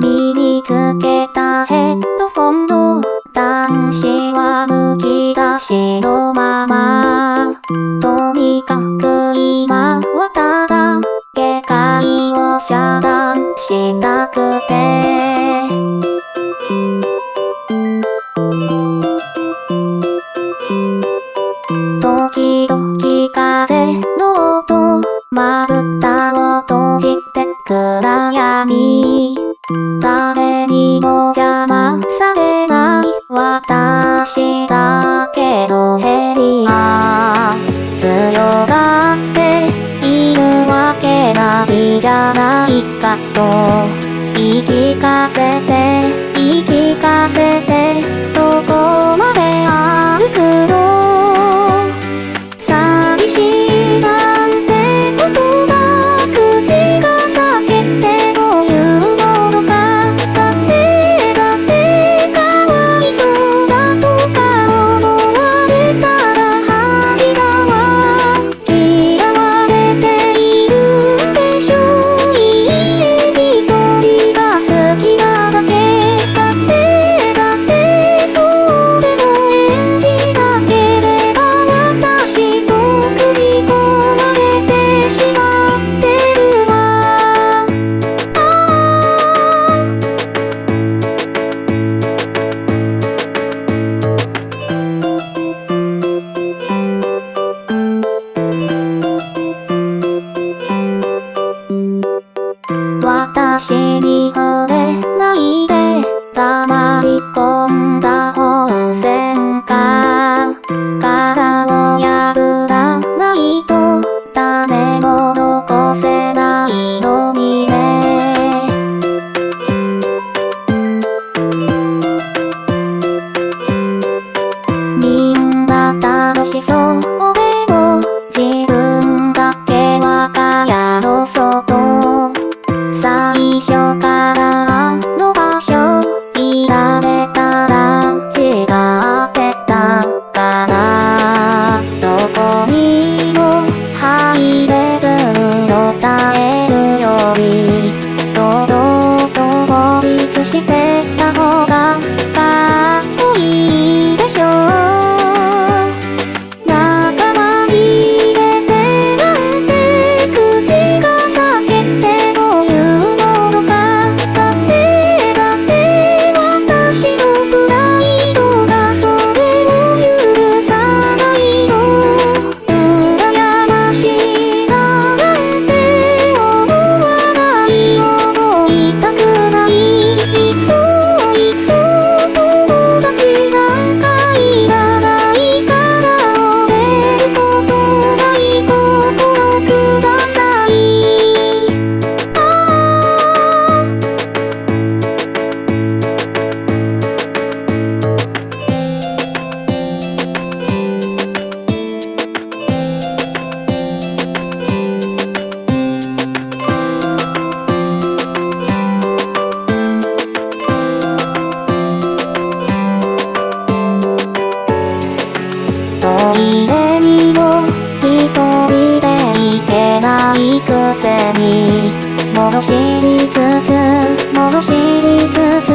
見につけたヘッドフォンの男子は私だけどヘリは強がっているわけないじゃないかと言い聞かせてしくせに戻しつつ戻しつつ